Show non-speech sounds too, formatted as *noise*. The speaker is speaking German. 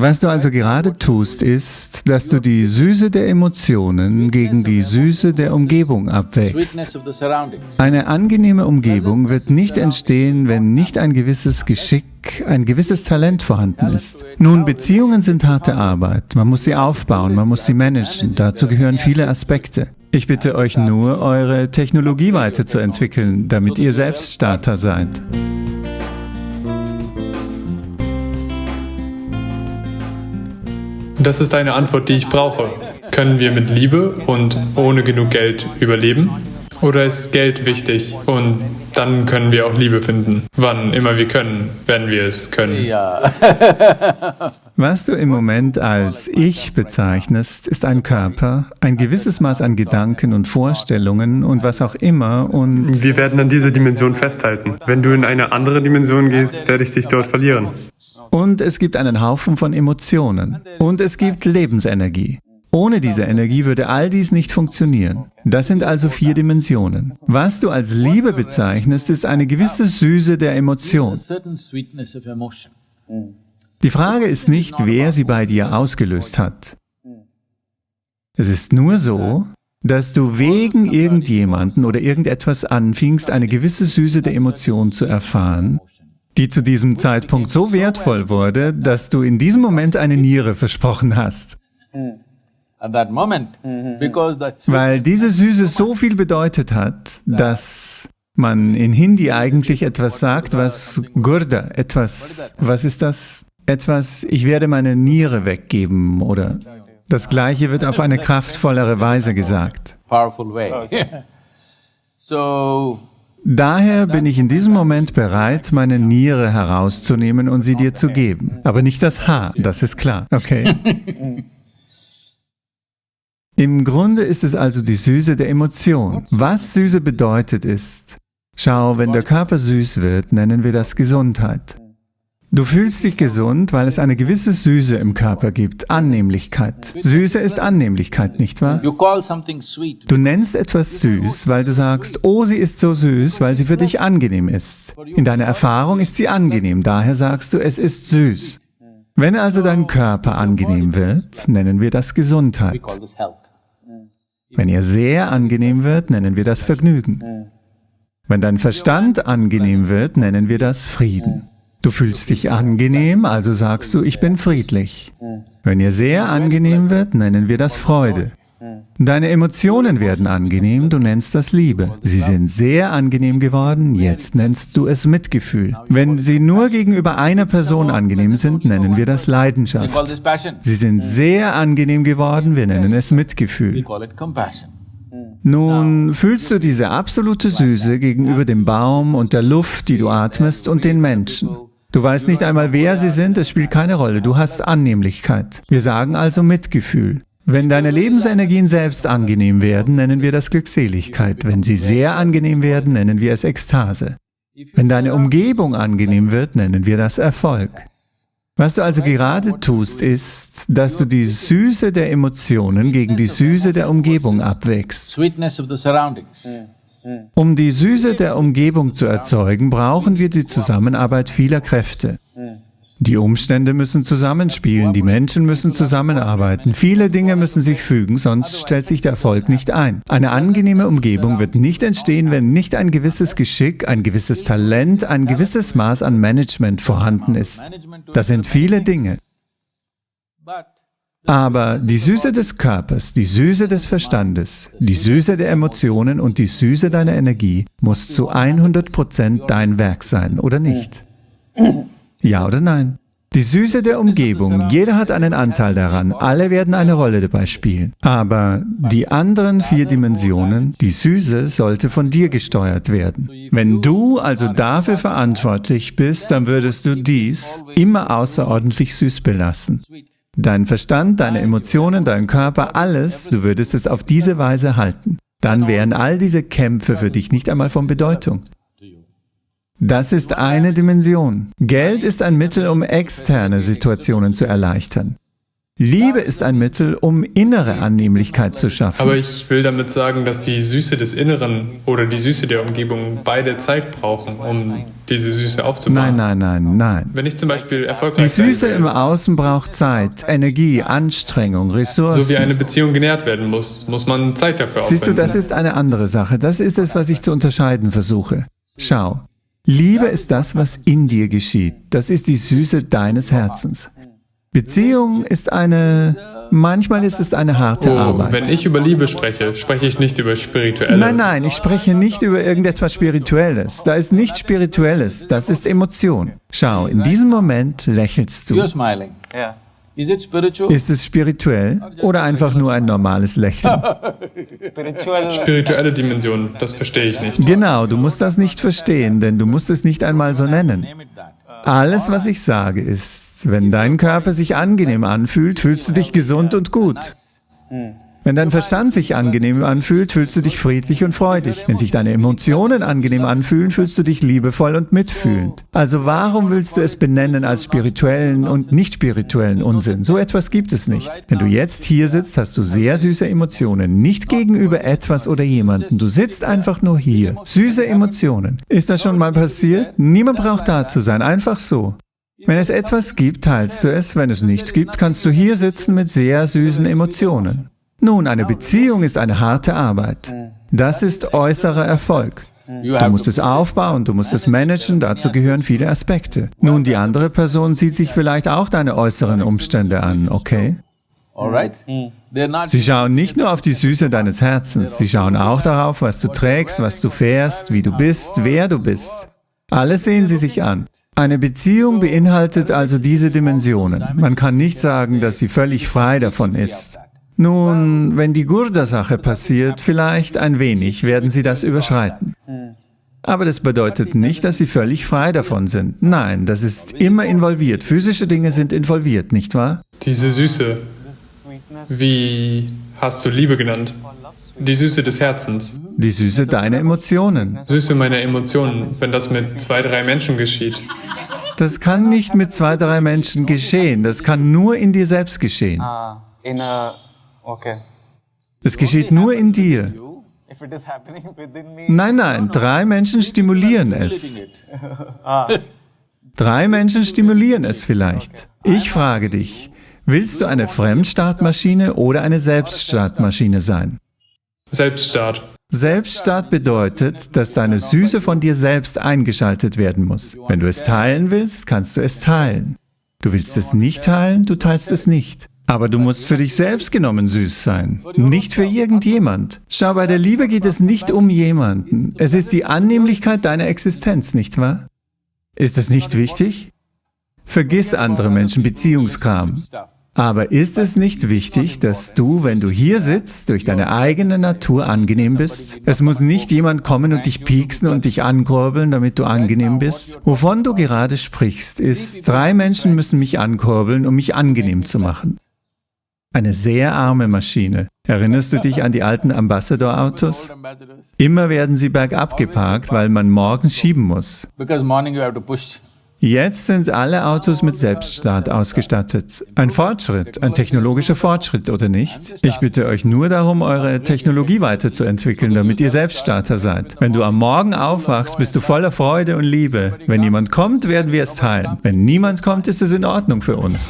Was du also gerade tust, ist, dass du die Süße der Emotionen gegen die Süße der Umgebung abwägst. Eine angenehme Umgebung wird nicht entstehen, wenn nicht ein gewisses Geschick, ein gewisses Talent vorhanden ist. Nun, Beziehungen sind harte Arbeit. Man muss sie aufbauen, man muss sie managen. Dazu gehören viele Aspekte. Ich bitte euch nur, eure Technologie weiterzuentwickeln, damit ihr Selbststarter seid. Das ist eine Antwort, die ich brauche. Können wir mit Liebe und ohne genug Geld überleben? Oder ist Geld wichtig und dann können wir auch Liebe finden, wann immer wir können, wenn wir es können? Ja. *laughs* Was du im Moment als Ich bezeichnest, ist ein Körper, ein gewisses Maß an Gedanken und Vorstellungen und was auch immer und... Wir werden an dieser Dimension festhalten. Wenn du in eine andere Dimension gehst, werde ich dich dort verlieren. Und es gibt einen Haufen von Emotionen. Und es gibt Lebensenergie. Ohne diese Energie würde all dies nicht funktionieren. Das sind also vier Dimensionen. Was du als Liebe bezeichnest, ist eine gewisse Süße der Emotion. Die Frage ist nicht, wer sie bei dir ausgelöst hat. Es ist nur so, dass du wegen irgendjemanden oder irgendetwas anfingst, eine gewisse Süße der Emotion zu erfahren die zu diesem Zeitpunkt so wertvoll wurde, dass du in diesem Moment eine Niere versprochen hast. Weil diese Süße so viel bedeutet hat, dass man in Hindi eigentlich etwas sagt, was Gurda, etwas, was ist das? Etwas, ich werde meine Niere weggeben oder das Gleiche wird auf eine kraftvollere Weise gesagt. *laughs* Daher bin ich in diesem Moment bereit, meine Niere herauszunehmen und sie dir zu geben. Aber nicht das Haar, das ist klar, okay? *laughs* Im Grunde ist es also die Süße der Emotion. Was Süße bedeutet ist, schau, wenn der Körper süß wird, nennen wir das Gesundheit. Du fühlst dich gesund, weil es eine gewisse Süße im Körper gibt, Annehmlichkeit. Süße ist Annehmlichkeit, nicht wahr? Du nennst etwas süß, weil du sagst, oh, sie ist so süß, weil sie für dich angenehm ist. In deiner Erfahrung ist sie angenehm, daher sagst du, es ist süß. Wenn also dein Körper angenehm wird, nennen wir das Gesundheit. Wenn er sehr angenehm wird, nennen wir das Vergnügen. Wenn dein Verstand angenehm wird, nennen wir das Frieden. Du fühlst dich angenehm, also sagst du, ich bin friedlich. Wenn ihr sehr angenehm wird, nennen wir das Freude. Deine Emotionen werden angenehm, du nennst das Liebe. Sie sind sehr angenehm geworden, jetzt nennst du es Mitgefühl. Wenn sie nur gegenüber einer Person angenehm sind, nennen wir das Leidenschaft. Sie sind sehr angenehm geworden, wir nennen es Mitgefühl. Nun fühlst du diese absolute Süße gegenüber dem Baum und der Luft, die du atmest und den Menschen. Du weißt nicht einmal, wer sie sind, es spielt keine Rolle. Du hast Annehmlichkeit. Wir sagen also Mitgefühl. Wenn deine Lebensenergien selbst angenehm werden, nennen wir das Glückseligkeit. Wenn sie sehr angenehm werden, nennen wir es Ekstase. Wenn deine Umgebung angenehm wird, nennen wir das Erfolg. Was du also gerade tust, ist, dass du die Süße der Emotionen gegen die Süße der Umgebung abwägst. Um die Süße der Umgebung zu erzeugen, brauchen wir die Zusammenarbeit vieler Kräfte. Die Umstände müssen zusammenspielen, die Menschen müssen zusammenarbeiten, viele Dinge müssen sich fügen, sonst stellt sich der Erfolg nicht ein. Eine angenehme Umgebung wird nicht entstehen, wenn nicht ein gewisses Geschick, ein gewisses Talent, ein gewisses Maß an Management vorhanden ist. Das sind viele Dinge. Aber die Süße des Körpers, die Süße des Verstandes, die Süße der Emotionen und die Süße deiner Energie muss zu 100% dein Werk sein, oder nicht? Ja oder nein? Die Süße der Umgebung, jeder hat einen Anteil daran, alle werden eine Rolle dabei spielen. Aber die anderen vier Dimensionen, die Süße, sollte von dir gesteuert werden. Wenn du also dafür verantwortlich bist, dann würdest du dies immer außerordentlich süß belassen. Dein Verstand, deine Emotionen, dein Körper, alles, du würdest es auf diese Weise halten. Dann wären all diese Kämpfe für dich nicht einmal von Bedeutung. Das ist eine Dimension. Geld ist ein Mittel, um externe Situationen zu erleichtern. Liebe ist ein Mittel, um innere Annehmlichkeit zu schaffen. Aber ich will damit sagen, dass die Süße des Inneren oder die Süße der Umgebung beide Zeit brauchen, um diese Süße aufzubauen. Nein, nein, nein, nein. Wenn ich zum Beispiel erfolgreich Die Süße im Außen braucht Zeit, Energie, Anstrengung, so wie Ressourcen. eine Beziehung genährt werden muss, muss man Zeit dafür Siehst du, aufwenden. das ist eine andere Sache. Das ist es, was ich zu unterscheiden versuche. Schau, Liebe ist das, was in dir geschieht. Das ist die Süße deines Herzens. Beziehung ist eine, manchmal ist es eine harte Oh, Arbeit. wenn ich über Liebe spreche, spreche ich nicht über spirituelle. Nein, nein, ich spreche nicht über irgendetwas Spirituelles. Da ist nichts Spirituelles, das ist Emotion. Schau, in diesem Moment lächelst du. Ist es spirituell oder einfach nur ein normales Lächeln? *laughs* Spirituelle Dimension, das verstehe ich nicht. Genau, du musst das nicht verstehen, denn du musst es nicht einmal so nennen. Alles, was ich sage, ist, wenn dein Körper sich angenehm anfühlt, fühlst du dich gesund und gut. Wenn dein Verstand sich angenehm anfühlt, fühlst du dich friedlich und freudig. Wenn sich deine Emotionen angenehm anfühlen, fühlst du dich liebevoll und mitfühlend. Also warum willst du es benennen als spirituellen und nicht spirituellen Unsinn? So etwas gibt es nicht. Wenn du jetzt hier sitzt, hast du sehr süße Emotionen, nicht gegenüber etwas oder jemanden. Du sitzt einfach nur hier. Süße Emotionen. Ist das schon mal passiert? Niemand braucht da zu sein, einfach so. Wenn es etwas gibt, teilst du es. Wenn es nichts gibt, kannst du hier sitzen mit sehr süßen Emotionen. Nun, eine Beziehung ist eine harte Arbeit. Das ist äußerer Erfolg. Du musst es aufbauen, du musst es managen, dazu gehören viele Aspekte. Nun, die andere Person sieht sich vielleicht auch deine äußeren Umstände an, okay? Sie schauen nicht nur auf die Süße deines Herzens, sie schauen auch darauf, was du trägst, was du fährst, wie du bist, wer du bist. Alles sehen sie sich an. Eine Beziehung beinhaltet also diese Dimensionen. Man kann nicht sagen, dass sie völlig frei davon ist. Nun, wenn die Gurda-Sache passiert, vielleicht ein wenig werden sie das überschreiten. Aber das bedeutet nicht, dass sie völlig frei davon sind. Nein, das ist immer involviert. Physische Dinge sind involviert, nicht wahr? Diese Süße, wie hast du Liebe genannt? Die Süße des Herzens, Die Süße deiner Emotionen. Süße meiner Emotionen, wenn das mit zwei, drei Menschen geschieht. Das kann nicht mit zwei, drei Menschen geschehen. Das kann nur in dir selbst geschehen. Ah. Es geschieht nur in dir. Nein, nein, drei Menschen stimulieren es. it. Drei Menschen stimulieren es vielleicht. Ich frage dich, willst du eine Fremdstartmaschine oder eine Selbststartmaschine sein? Selbststart. Selbststart bedeutet, dass deine Süße von dir selbst eingeschaltet werden muss. Wenn du es teilen willst, kannst du es teilen. Du willst es nicht teilen, du teilst es nicht. Aber du musst für dich selbst genommen süß sein, nicht für irgendjemand. Schau, bei der Liebe geht es nicht um jemanden. Es ist die Annehmlichkeit deiner Existenz, nicht wahr? Ist es nicht wichtig? Vergiss andere Menschen, Beziehungskram. Aber ist es nicht wichtig, dass du, wenn du hier sitzt, durch deine eigene Natur angenehm bist? Es muss nicht jemand kommen und dich pieksen und dich ankurbeln, damit du angenehm bist. Wovon du gerade sprichst, ist, drei Menschen müssen mich ankurbeln, um mich angenehm zu machen. Eine sehr arme Maschine. Erinnerst du dich an die alten Ambassador-Autos? Immer werden sie bergab geparkt, weil man morgens schieben muss. Jetzt sind alle Autos mit Selbststart ausgestattet. Ein Fortschritt, ein technologischer Fortschritt, oder nicht? Ich bitte euch nur darum, eure Technologie weiterzuentwickeln, damit ihr Selbststarter seid. Wenn du am Morgen aufwachst, bist du voller Freude und Liebe. Wenn jemand kommt, werden wir es teilen. Wenn niemand kommt, ist es in Ordnung für uns.